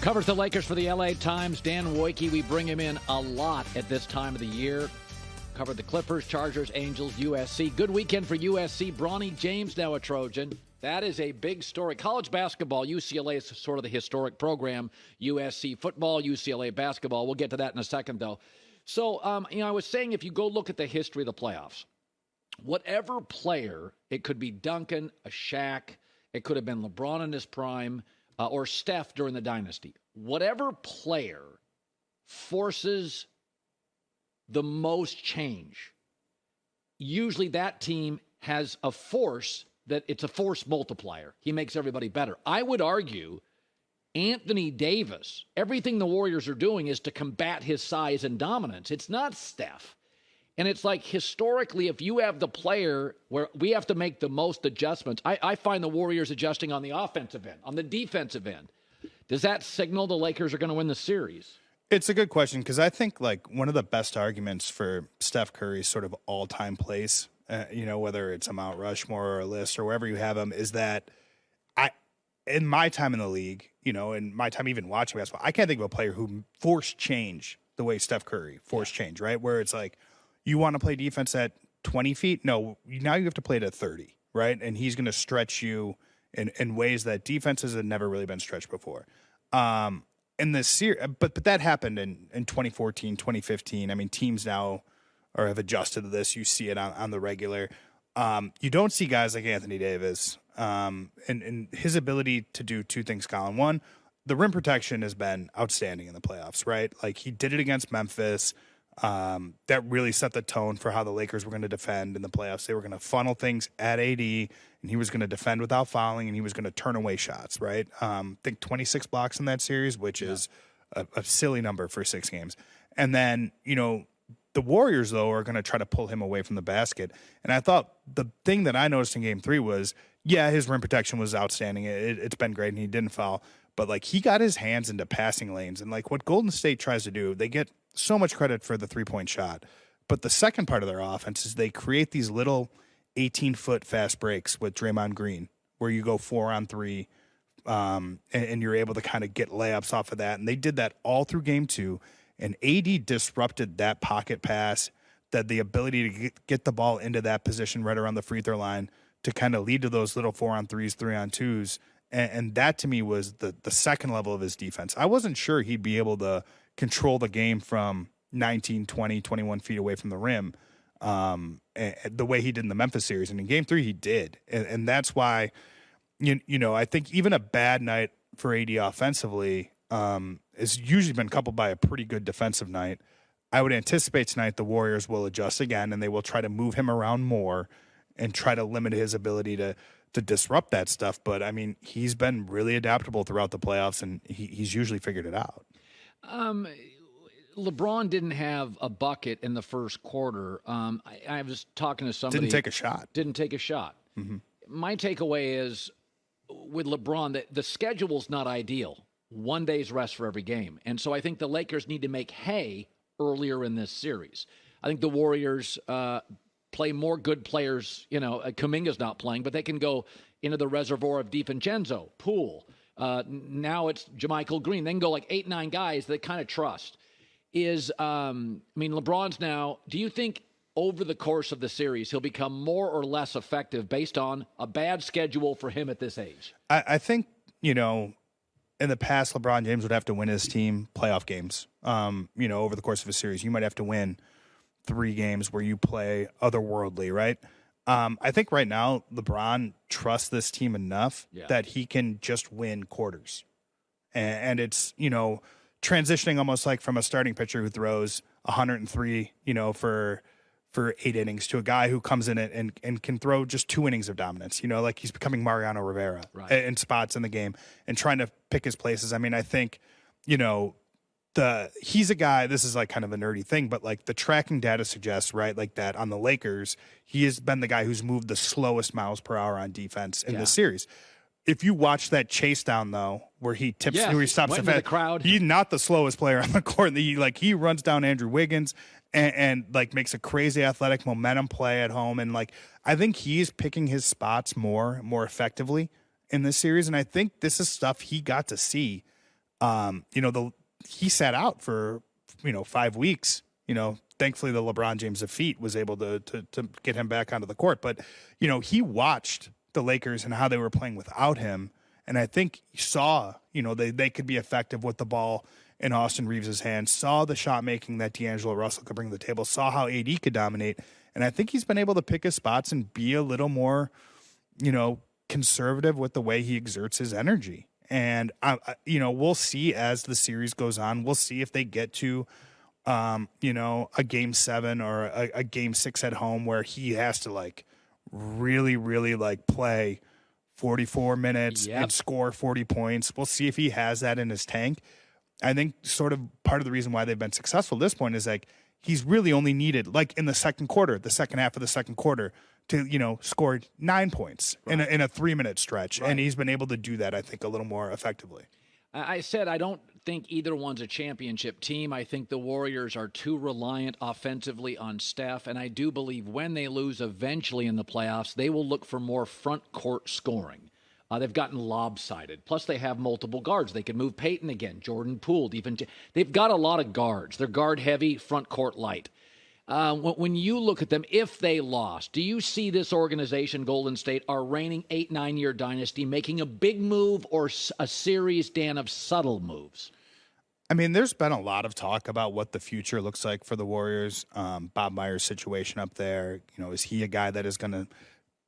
Covers the Lakers for the LA Times. Dan Woike, we bring him in a lot at this time of the year. Covered the Clippers, Chargers, Angels, USC. Good weekend for USC. Bronny James now a Trojan. That is a big story. College basketball, UCLA is sort of the historic program. USC football, UCLA basketball. We'll get to that in a second, though. So, um, you know, I was saying if you go look at the history of the playoffs, whatever player, it could be Duncan, a Shaq, it could have been LeBron in his prime, uh, or Steph during the dynasty. Whatever player forces the most change, usually that team has a force that it's a force multiplier. He makes everybody better. I would argue Anthony Davis, everything the Warriors are doing is to combat his size and dominance. It's not Steph. And it's like historically, if you have the player where we have to make the most adjustments, I, I find the Warriors adjusting on the offensive end, on the defensive end. Does that signal the Lakers are going to win the series? It's a good question because I think like one of the best arguments for Steph Curry's sort of all time place, uh, you know, whether it's a Mount Rushmore or a list or wherever you have him, is that I, in my time in the league, you know, in my time even watching basketball, I can't think of a player who forced change the way Steph Curry forced yeah. change, right? Where it's like, you want to play defense at 20 feet? No, now you have to play it at 30, right? And he's going to stretch you in, in ways that defenses had never really been stretched before. Um, in this series, but but that happened in, in 2014, 2015. I mean, teams now or have adjusted to this. You see it on, on the regular. Um, you don't see guys like Anthony Davis um, and, and his ability to do two things, Colin. One, the rim protection has been outstanding in the playoffs, right? Like he did it against Memphis. Um, that really set the tone for how the Lakers were going to defend in the playoffs. They were going to funnel things at AD, and he was going to defend without fouling, and he was going to turn away shots. Right? Um, I think 26 blocks in that series, which yeah. is a, a, silly number for six games. And then you know the Warriors though are going to try to pull him away from the basket. And I thought the thing that I noticed in Game Three was, yeah, his rim protection was outstanding. It, it's been great, and he didn't foul. But like he got his hands into passing lanes, and like what Golden State tries to do, they get so much credit for the three point shot. But the second part of their offense is they create these little 18 foot fast breaks with Draymond Green, where you go four on three, um, and, and, you're able to kind of get layups off of that. And they did that all through game two. And AD disrupted that pocket pass, that the ability to get the ball into that position right around the free throw line to kind of lead to those little four on threes, three on twos. And, and that to me was the the second level of his defense. I wasn't sure he'd be able to control the game from 19, 20, 21 feet away from the rim um, the way he did in the Memphis series. And in game three, he did. And, and that's why, you, you know, I think even a bad night for AD offensively um, has usually been coupled by a pretty good defensive night. I would anticipate tonight the Warriors will adjust again and they will try to move him around more and try to limit his ability to to disrupt that stuff. But I mean, he's been really adaptable throughout the playoffs and he, he's usually figured it out. Um, LeBron didn't have a bucket in the first quarter. Um, I, I, was talking to somebody. Didn't take a shot. Didn't take a shot. Mm-hmm. My takeaway is with LeBron that the schedule's not ideal. One day's rest for every game, and so I think the Lakers need to make hay earlier in this series. I think the Warriors uh, play more good players. You know, uh, Kuminga's not playing, but they can go into the reservoir of DiVincenzo, Poole. Uh, now it's JaMychal Green. They can go like eight, nine guys that kind of trust. Is um, I mean, LeBron's now. Do you think over the course of the series he'll become more or less effective based on a bad schedule for him at this age? I, I think you know. In the past, LeBron James would have to win his team playoff games. Um, you know, over the course of a series, you might have to win three games where you play otherworldly, right? Um, I think right now LeBron trusts this team enough yeah. that he can just win quarters, and, and, it's you know transitioning almost like from a starting pitcher who throws 103, you know, for for eight innings to a guy who comes in it and, and can throw just two innings of dominance. You know, like he's becoming Mariano Rivera right. in spots in the game and trying to pick his places. I mean, I think you know the he's a guy this is like kind of a nerdy thing but like the tracking data suggests right like that on the lakers he has been the guy who's moved the slowest miles per hour on defense in yeah. this series. If you watch that chase down though where he tips yeah, where he stops the, the, crowd. he's not the slowest player on the court. He like he runs down andrew wiggins and, and like makes a crazy athletic momentum play at home. And like i think he's picking his spots more more effectively in this series. And i think this is stuff he got to see Um, you know, the he sat out for you know five weeks. You know, thankfully the LeBron James of feet was able to, to to get him back onto the court. But you know, he watched the Lakers and how they were playing without him, and I think he saw you know they they could be effective with the ball in Austin Reaves' hands. Saw the shot making that D'Angelo Russell could bring to the table. Saw how AD could dominate, and I think he's been able to pick his spots and be a little more, you know, conservative with the way he exerts his energy. And I, you know, we'll see as the series goes on. We'll see if they get to um, you know, a game seven or a, a, game six at home where he has to like really, really like play 44 minutes yep. and score 40 points. We'll see if he has that in his tank. I think sort of part of the reason why they've been successful at this point is like he's really only needed like in the second quarter, the second half of the second quarter to, you know, score nine points right. in, a, in a three minute stretch. Right. And he's been able to do that, I think, a little more effectively. I said I don't think either one's a championship team. I think the Warriors are too reliant offensively on Steph, and I do believe when they lose eventually in the playoffs, they will look for more front court scoring. Uh, they've gotten lopsided. Plus, they have multiple guards. They can move Payton again, Jordan Poole, even they've got a lot of guards. They're guard heavy, front court light. Uh, when you look at them, if they lost, do you see this organization, Golden State, our reigning eight, nine year dynasty, making a big move or a series, Dan, of subtle moves? I mean, there's been a lot of talk about what the future looks like for the Warriors. Um, Bob Myers' situation up there, you know, is he a guy that is going to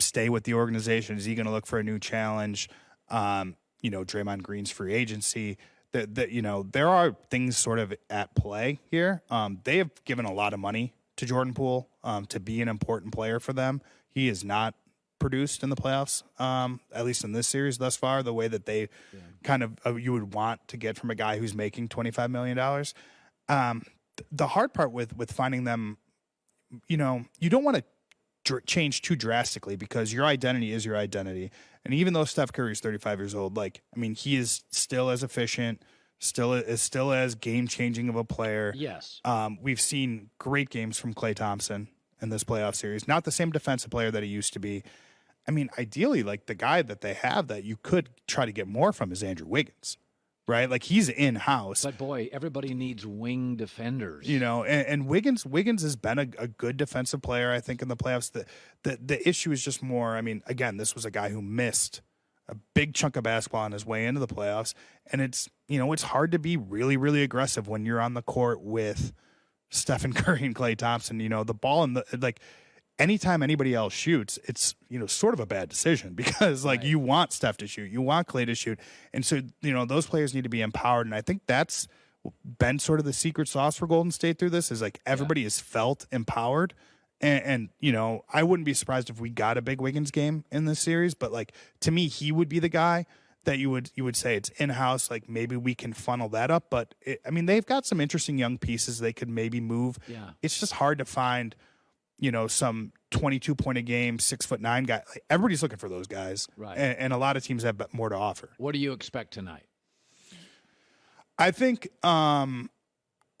stay with the organization? Is he going to look for a new challenge? Um, you know, Draymond Green's free agency. That, that you know, there are things sort of at play here. Um, they have given a lot of money to Jordan Poole um, to be an important player for them. He is not produced in the playoffs, um, at least in this series thus far, the way that they yeah. kind of uh, you would want to get from a guy who's making twenty five million dollars. Um, th- the hard part with with finding them, you know, you don't want to dr- change too drastically because your identity is your identity, and even though Steph Curry is thirty five years old, like I mean, he is still as efficient still is still as game changing of a player. Yes. Um, we've seen great games from Klay Thompson in this playoff series. Not the same defensive player that he used to be. I mean, ideally, like the guy that they have that you could try to get more from is Andrew Wiggins, right? Like he's in house. But boy, everybody needs wing defenders. You know, and, and Wiggins Wiggins has been a, a, good defensive player, I think, in the playoffs. The, the the issue is just more. I mean, again, this was a guy who missed a big chunk of basketball on his way into the playoffs. And it's, you know, it's hard to be really, really aggressive when you're on the court with Stephen Curry and Klay Thompson. You know, the ball and the, like, anytime anybody else shoots, it's, you know, sort of a bad decision because, like, right. you want Steph to shoot, you want Klay to shoot. And so, you know, those players need to be empowered. And I think that's been sort of the secret sauce for Golden State through this is like everybody yeah. is felt empowered and, and, you know, I wouldn't be surprised if we got a big Wiggins game in this series. But like to me, he would be the guy that you would you would say it's in house. Like maybe we can funnel that up. But it, I mean, they've got some interesting young pieces they could maybe move. Yeah, it's just hard to find. You know, some 22 point a game, six foot nine guy. Like, everybody's looking for those guys, right? And, and a lot of teams have more to offer. What do you expect tonight? I think um,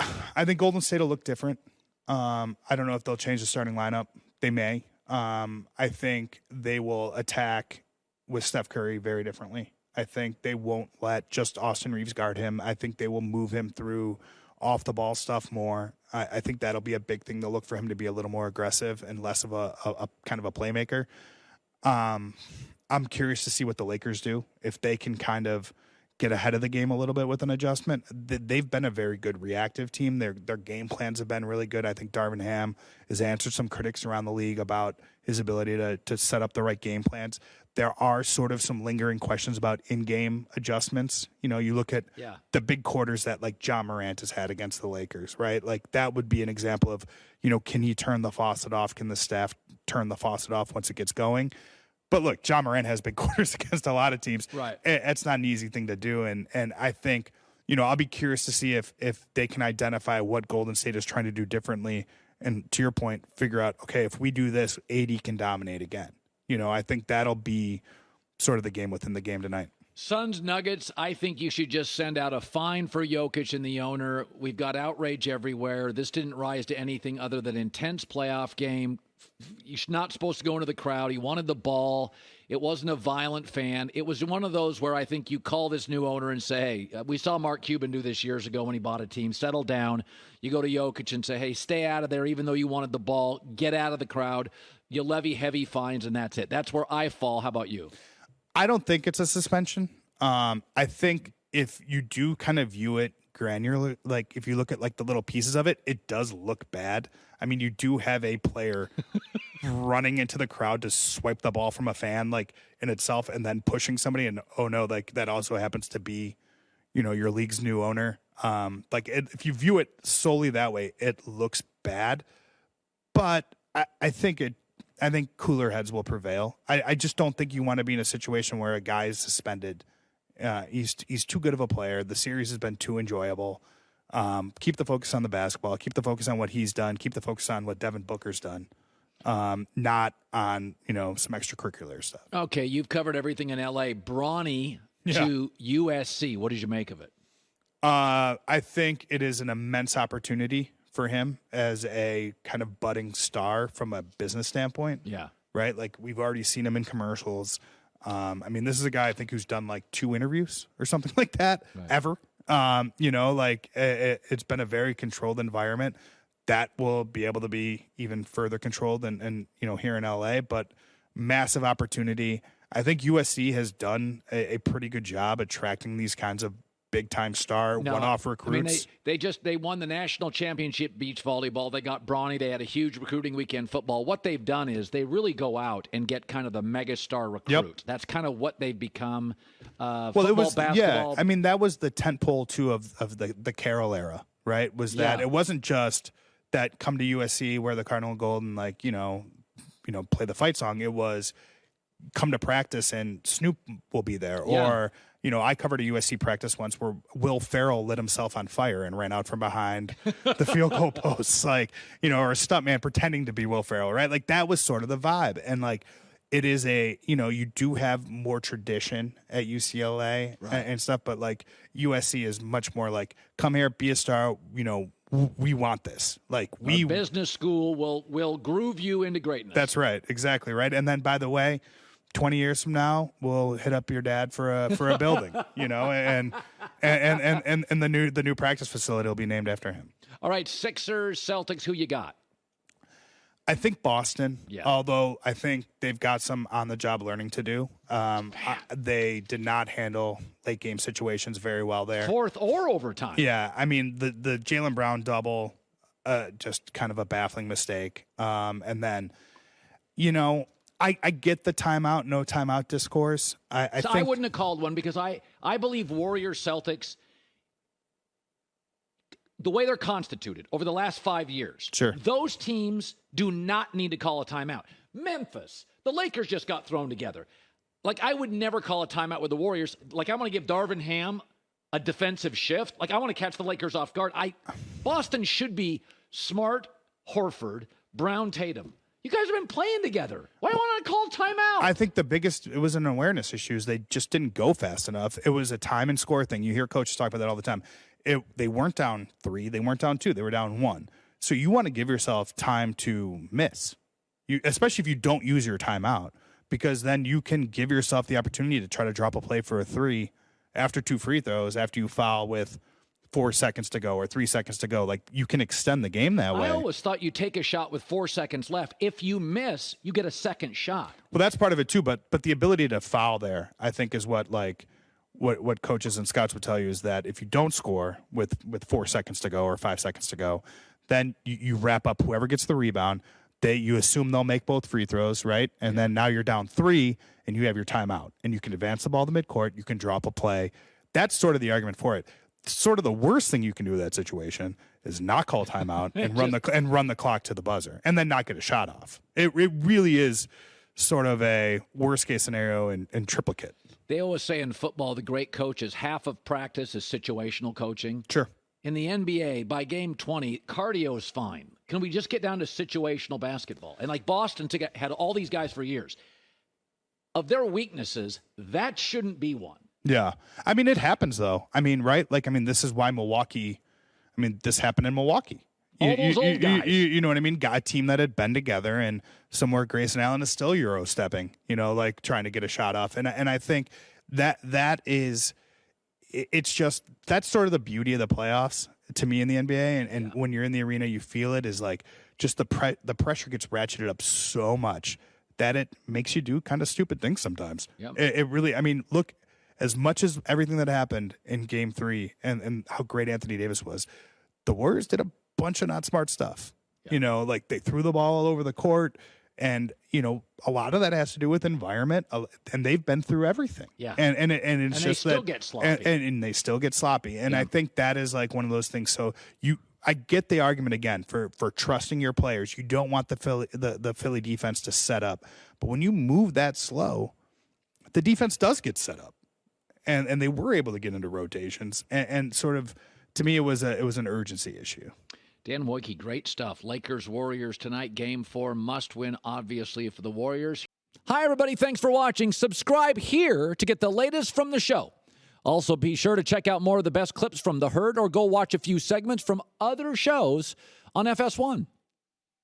I think Golden State will look different. Um, I don't know if they'll change the starting lineup. They may. Um, I think they will attack with Steph Curry very differently. I think they won't let just Austin Reaves guard him. I think they will move him through off the ball stuff more. I, I think that'll be a big thing. They'll look for him to be a little more aggressive and less of a, a, a kind of a playmaker. Um, I'm curious to see what the Lakers do if they can kind of get ahead of the game a little bit with an adjustment. They've been a very good reactive team. Their their game plans have been really good. I think Darvin Ham has answered some critics around the league about his ability to to set up the right game plans. There are sort of some lingering questions about in-game adjustments. You know, you look at yeah. the big quarters that like Ja Morant has had against the Lakers, right? Like that would be an example of, you know, can he turn the faucet off? Can the staff turn the faucet off once it gets going? But look, Ja Morant has big quarters against a lot of teams. Right. It's not an easy thing to do. And and I think, you know, I'll be curious to see if if they can identify what Golden State is trying to do differently. And to your point, figure out, okay, if we do this, AD can dominate again. You know, I think that'll be sort of the game within the game tonight. Suns Nuggets, I think you should just send out a fine for Jokic and the owner. We've got outrage everywhere. This didn't rise to anything other than intense playoff game. You're not supposed to go into the crowd. He wanted the ball. It wasn't a violent fan. It was one of those where I think you call this new owner and say, hey, uh, we saw Mark Cuban do this years ago when he bought a team. Settle down. You go to Jokic and say, hey, stay out of there, even though you wanted the ball. Get out of the crowd. You levy heavy fines, and that's it. That's where I fall. How about you? I don't think it's a suspension. Um, I think if you do kind of view it granular, like if you look at like the little pieces of it, it does look bad. I mean, you do have a player running into the crowd to swipe the ball from a fan, like in itself, and then pushing somebody. And oh no, like that also happens to be, you know, your league's new owner. Um, like it, if you view it solely that way, it looks bad. But I, I think it I think cooler heads will prevail. I, I just don't think you want to be in a situation where a guy is suspended. Uh, he's he's too good of a player. The series has been too enjoyable. Um, keep the focus on the basketball. Keep the focus on what he's done. Keep the focus on what Devin Booker's done. Um, not on you know some extracurricular stuff. Okay, you've covered everything in L.A. Bronny yeah. to USC. What did you make of it? Uh, I think it is an immense opportunity for him as a kind of budding star from a business standpoint. Yeah. Right? Like we've already seen him in commercials. Um, I mean, this is a guy I think who's done like two interviews or something like that right. ever. Um, you know, like it, has been a very controlled environment that will be able to be even further controlled and, and you know, here in LA, but massive opportunity. I think USC has done a, a pretty good job attracting these kinds of big time star, no, one off recruits. I mean, they, they just they won the national championship beach volleyball. They got Bronny. They had a huge recruiting weekend football. What they've done is they really go out and get kind of the mega star recruit. Yep. That's kind of what they've become. Uh, well, football, it was basketball. yeah. I mean, that was the tentpole too of of the the Carroll era, right? Was that yeah. it wasn't just that come to USC wear the Cardinal gold and like you know, you know, play the fight song. It was come to practice and Snoop will be there, yeah. or you know, I covered a USC practice once where Will Ferrell lit himself on fire and ran out from behind the field goal posts, like, you know, or a stuntman pretending to be Will Ferrell, right? Like that was sort of the vibe. And like, it is a, you know, you do have more tradition at UCLA right. and, and stuff, but like USC is much more like, come here, be a star, you know, we want this. Like we Our business school will will groove you into greatness. That's right. Exactly right. And then by the way, 20 years from now we'll hit up your dad for a for a building you know and and, and and and the new the new practice facility will be named after him all right sixers celtics who you got I think Boston, yeah. although I think they've got some on the job learning to do. Um, I, they did not handle late game situations very well there. Fourth or overtime. Yeah. I mean, the, the Jaylen Brown double, uh, just kind of a baffling mistake. Um, and then, you know, I, I get the timeout, no timeout discourse. I, I, so think, I wouldn't have called one because I, I believe Warriors Celtics, the way they're constituted over the last five years, sure. those teams do not need to call a timeout. Memphis, the Lakers just got thrown together. Like I would never call a timeout with the Warriors. Like I'm going to give Darvin Ham a defensive shift. Like I want to catch the Lakers off guard. I Boston should be smart, Horford, Brown, Tatum. You guys have been playing together. Why do you want to call timeout? I think the biggest it was an awareness issue. Is they just didn't go fast enough. It was a time and score thing. You hear coaches talk about that all the time. It, they weren't down three. They weren't down two. They were down one. So you want to give yourself time to miss, you, especially if you don't use your timeout, because then you can give yourself the opportunity to try to drop a play for a three after two free throws after you foul with – four seconds to go or three seconds to go. Like you can extend the game that way. I always thought you take a shot with four seconds left. If you miss, you get a second shot. Well, that's part of it too. But but the ability to foul there, I think, is what like what what coaches and scouts would tell you is that if you don't score with with four seconds to go or five seconds to go, then you, you wrap up whoever gets the rebound. They you assume they'll make both free throws, right? And then now you're down three and you have your timeout and you can advance the ball to midcourt. You can drop a play. That's sort of the argument for it sort of the worst thing you can do in that situation is not call timeout and run the and run the clock to the buzzer and then not get a shot off. It it really is sort of a worst case scenario in, in triplicate. They always say in football the great coaches half of practice is situational coaching. Sure. In the NBA, by game 20, cardio is fine. Can we just get down to situational basketball? And like Boston had all these guys for years. Of their weaknesses, that shouldn't be one. Yeah. I mean, it happens though. I mean, right? Like, I mean, this is why Milwaukee, I mean, this happened in Milwaukee. All You, those you, old you- guys. you- you know what I mean? Got a team that had been together, and somewhere Grayson Allen is still Euro stepping, you know, like trying to get a shot off. And, I- and I think that that is, it's just, that's sort of the beauty of the playoffs to me in the NBA. And, and when you're in the arena, you feel it is like just the, pre- the pressure gets ratcheted up so much that it makes you do kind of stupid things sometimes. Yep. It, it really, I mean, look, as much as everything that happened in game three and, and how great Anthony Davis was, the Warriors did a bunch of not smart stuff. You know, like they threw the ball all over the court. And, you know, a lot of that has to do with environment. uh, And they've been through everything. Yeah. And and, and it's And they just still that, get sloppy. And, and, and they still get sloppy. And I think that is like one of those things. So you, I get the argument again for for trusting your players. You don't want the Philly the, the Philly defense to set up, but when you move that slow, the defense does get set up, and and they were able to get into rotations and, and sort of. To me, it was a it was an urgency issue. Dan Woike, great stuff. Lakers Warriors tonight, game four, must win, obviously, for the Warriors. Hi, everybody. Thanks for watching. Subscribe here to get the latest from the show. Also, be sure to check out more of the best clips from The Herd or go watch a few segments from other shows on FS1.